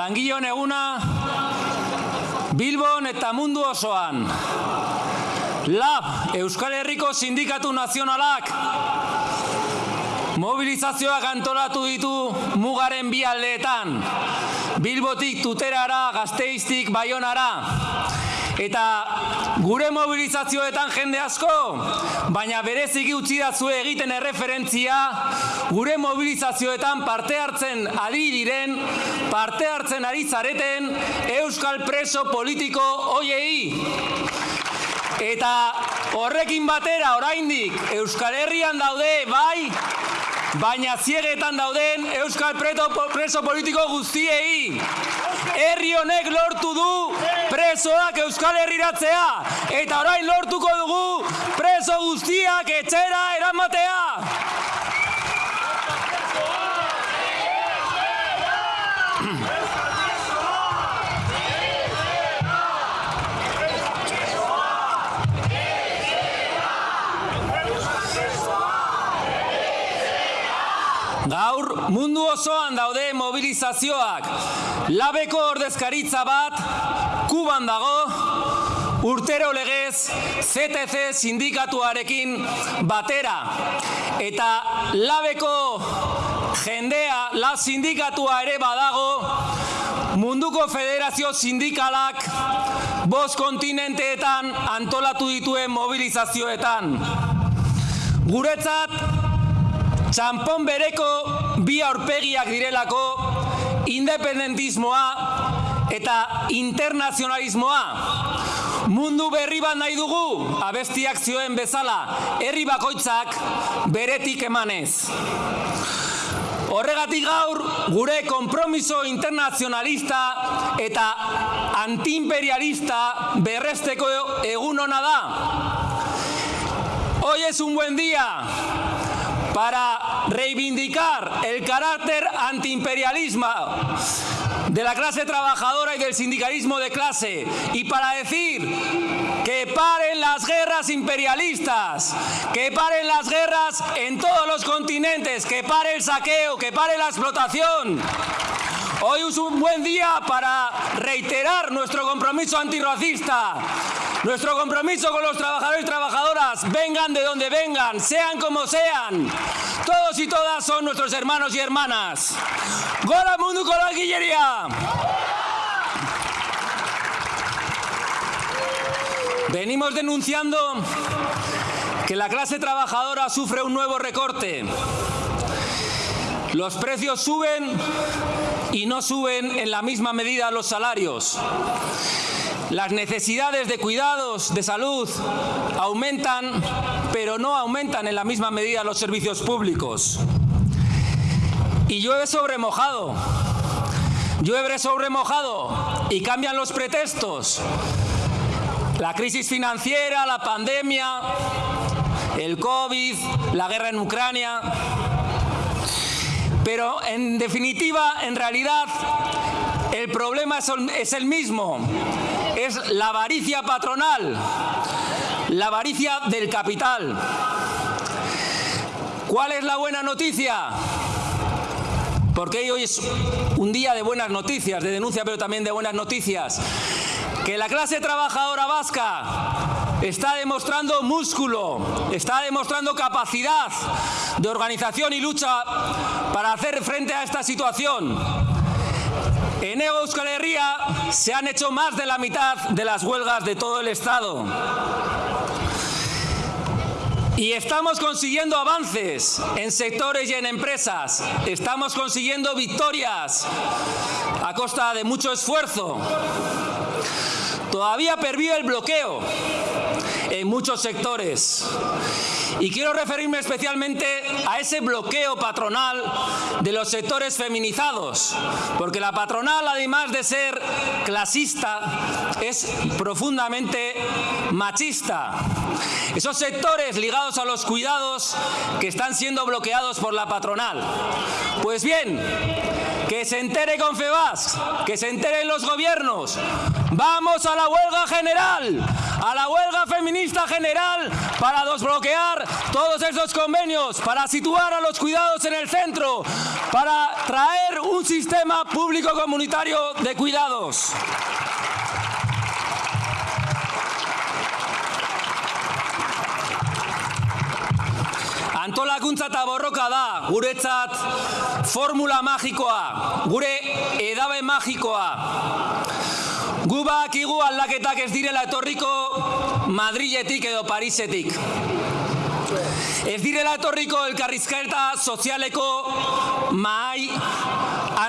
Langileon eguna Bilbon eta mundu osoan. LAB, Euskal Herriko Sindikatu Nazionalak mobilizazioak antolatu ditu mugaren bi aldeetan. Bilbotik tuterara, gazteiztik, baionara. Eta gure mobilizazioetan jende asko, baina bereziki utzi dazu egiten erreferentzia, gure mobilizazioetan parte hartzen ari diren, parte hartzen ari zareten, Euskal preso politiko hoiei. Eta horrekin batera oraindik Euskal Herrian daude, bai, baina ziegetan dauden Euskal preto, preso politiko guztiei. Herri honek lortu du presoak Euskal Herriratzea eta orain lortuko dugu preso guztiak etxera eramatea. Gaur mundu osoan daude mobilizazioak. Labeko ordezkaritza bat Kuban dago urtero legez CTC sindikatuarekin batera eta labeko jendea la sindikatua ere badago munduko federazio sindikalak bost kontinenteetan antolatu dituen mobilizazioetan. Guretzat txampon bereko bi aurpegiak direlako independentismoa eta internazionalismoa. Mundu berri bat nahi dugu, abestiak zioen bezala, herri bakoitzak beretik emanez. Horregatik gaur, gure kompromiso internazionalista eta antiimperialista berresteko egun hona da. Hoy es un buen día para reivindicar el carácter antiimperialismo de la clase trabajadora y del sindicalismo de clase y para decir que paren las guerras imperialistas, que paren las guerras en todos los continentes, que pare el saqueo, que pare la explotación. Hoy es un buen día para reiterar nuestro compromiso antirracista, nuestro compromiso con los trabajadores y trabajadoras, vengan de donde vengan, sean como sean. Todos y todas son nuestros hermanos y hermanas. ¡Gola Mundo con la Guillería! Venimos denunciando que la clase trabajadora sufre un nuevo recorte. Los precios suben y no suben en la misma medida los salarios. Las necesidades de cuidados, de salud, aumentan, pero no aumentan en la misma medida los servicios públicos. Y llueve sobre mojado. Llueve sobre mojado y cambian los pretextos. La crisis financiera, la pandemia, el COVID, la guerra en Ucrania. Pero en definitiva, en realidad, el problema es el mismo. Es la avaricia patronal, la avaricia del capital. ¿Cuál es la buena noticia? Porque hoy es un día de buenas noticias, de denuncia, pero también de buenas noticias. Que la clase trabajadora vasca está demostrando músculo, está demostrando capacidad de organización y lucha para hacer frente a esta situación. En Euskal Herria se han hecho más de la mitad de las huelgas de todo el Estado. Y estamos consiguiendo avances en sectores y en empresas. Estamos consiguiendo victorias a costa de mucho esfuerzo. Todavía pervive el bloqueo en muchos sectores. Y quiero referirme especialmente a ese bloqueo patronal de los sectores feminizados, porque la patronal, además de ser clasista, es profundamente machista. Esos sectores ligados a los cuidados que están siendo bloqueados por la patronal. Pues bien, que se entere Confebas, que se enteren los gobiernos. Vamos a la huelga general, a la huelga feminista general para desbloquear todos esos convenios, para situar a los cuidados en el centro, para traer un sistema público comunitario de cuidados. Antolakuntza eta borroka da, guretzat formula magikoa, gure edabe magikoa. Gu bakigu aldaketak ez direla etorriko Madriletik edo Parisetik. Ez direla etorriko elkarrizkaeta sozialeko mahai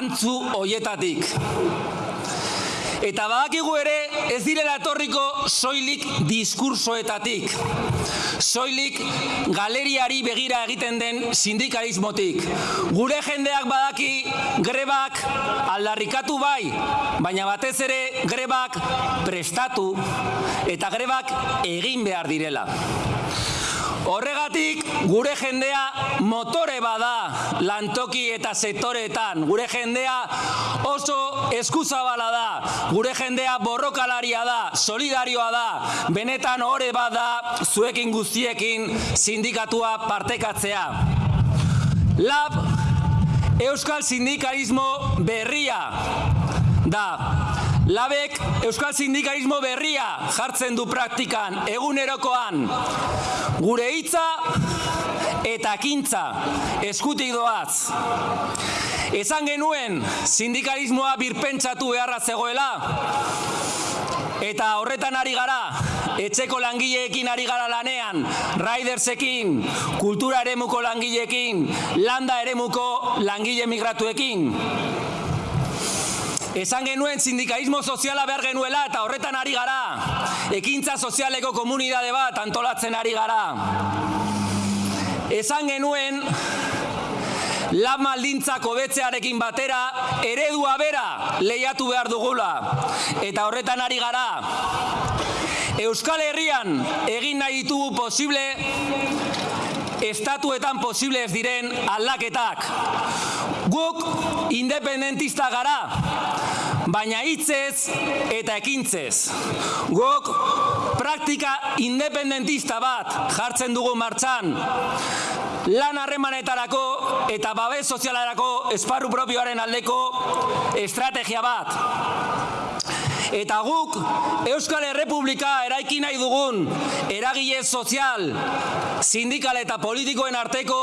antzu hoietatik. Eta badakigu ere ez direla etorriko soilik diskursoetatik. Soilik galeriari begira egiten den sindikalismotik. Gure jendeak badaki grebak aldarrikatu bai, baina batez ere grebak prestatu eta grebak egin behar direla. Horregatik gure jendea motore bada lantoki eta sektoreetan. Gure jendea oso eskuzabala da. Gure jendea borrokalaria da, solidarioa da. Benetan ore bada zuekin guztiekin sindikatua partekatzea. Lab Euskal Sindikalismo berria da. Labek Euskal Sindikalismo berria jartzen du praktikan, egunerokoan. Gure hitza eta kintza eskutik doaz. Esan genuen sindikalismoa birpentsatu beharra zegoela, eta horretan ari gara, etxeko langileekin ari gara lanean, raidersekin, kultura eremuko langileekin, landa eremuko langile migratuekin. Esan genuen sindikalismo soziala behar genuela eta horretan ari gara. Ekintza sozialeko komunidade bat antolatzen ari gara. Esan genuen lan maldintzak hobetzearekin batera eredua bera lehiatu behar dugula. Eta horretan ari gara. Euskal Herrian egin nahi ditugu posible estatuetan posible ez diren aldaketak. Guk independentista gara, baina hitzez eta ekintzez. Guk praktika independentista bat jartzen dugu martxan, lan harremanetarako eta babes sozialarako esparru propioaren aldeko estrategia bat. Eta guk Euskal Errepublika eraiki nahi dugun eragile sozial, sindikal eta politikoen arteko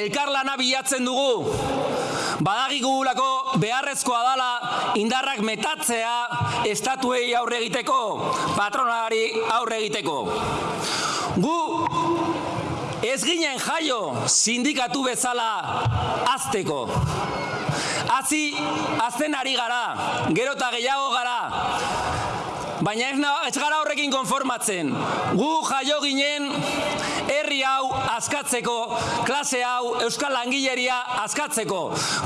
elkarlana bilatzen dugu. Badagigulako beharrezkoa dala indarrak metatzea estatuei aurre egiteko, patronari aurre egiteko. Gu ez ginen jaio sindikatu bezala azteko. Hazi, azten ari gara, gero eta gehiago gara. Baina ez, ez gara horrekin konformatzen. Gu jaio ginen herri hau askatzeko, klase hau, euskal langileria askatzeko.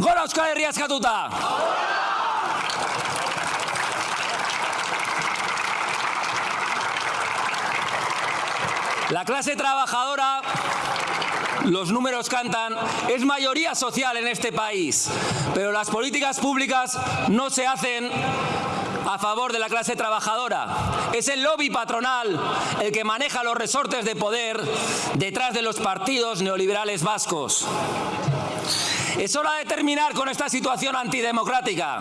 Gora euskal herri askatuta! La clase trabajadora los números cantan, es mayoría social en este país, pero las políticas públicas no se hacen a favor de la clase trabajadora. Es el lobby patronal el que maneja los resortes de poder detrás de los partidos neoliberales vascos. Es hora de terminar con esta situación antidemocrática.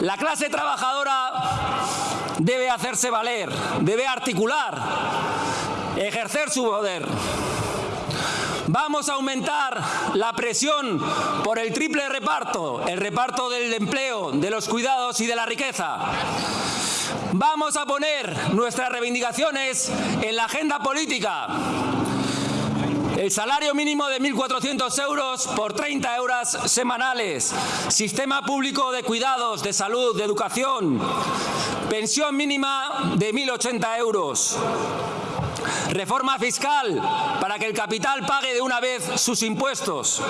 La clase trabajadora debe hacerse valer, debe articular, ejercer su poder. Vamos a aumentar la presión por el triple reparto, el reparto del empleo, de los cuidados y de la riqueza. Vamos a poner nuestras reivindicaciones en la agenda política. El salario mínimo de 1.400 euros por 30 euros semanales. Sistema público de cuidados, de salud, de educación. Pensión mínima de 1.080 euros. Reforma fiscal para que el capital pague de una vez sus impuestos.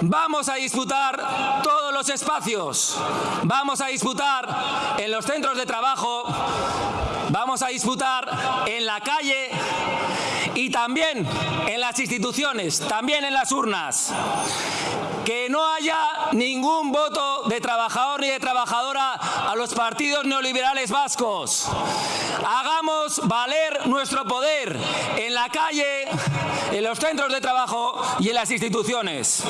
Vamos a disputar todos los espacios. Vamos a disputar en los centros de trabajo. Vamos a disputar en la calle y también en las instituciones, también en las urnas. Que no haya ningún voto de trabajador ni de trabajadora los partidos neoliberales vascos. Hagamos valer nuestro poder en la calle, en los centros de trabajo y en las instituciones.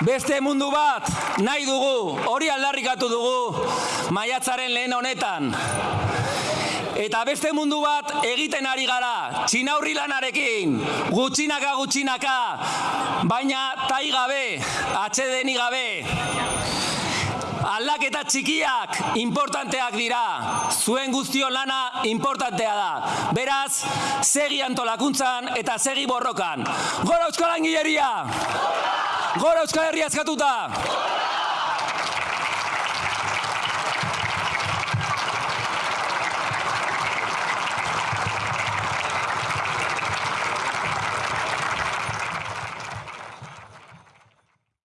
Beste mundu bat nahi dugu, hori aldarrikatu dugu maiatzaren lehen honetan. Eta beste mundu bat egiten ari gara, txinaurri lanarekin, gutxinaka gutxinaka, baina tai gabe, atxedeni gabe. Aldaketa txikiak importanteak dira, zuen guztion lana importantea da. Beraz, segi antolakuntzan eta segi borrokan. Gora Euskal Langileria! Gora Euskal Herria eskatuta!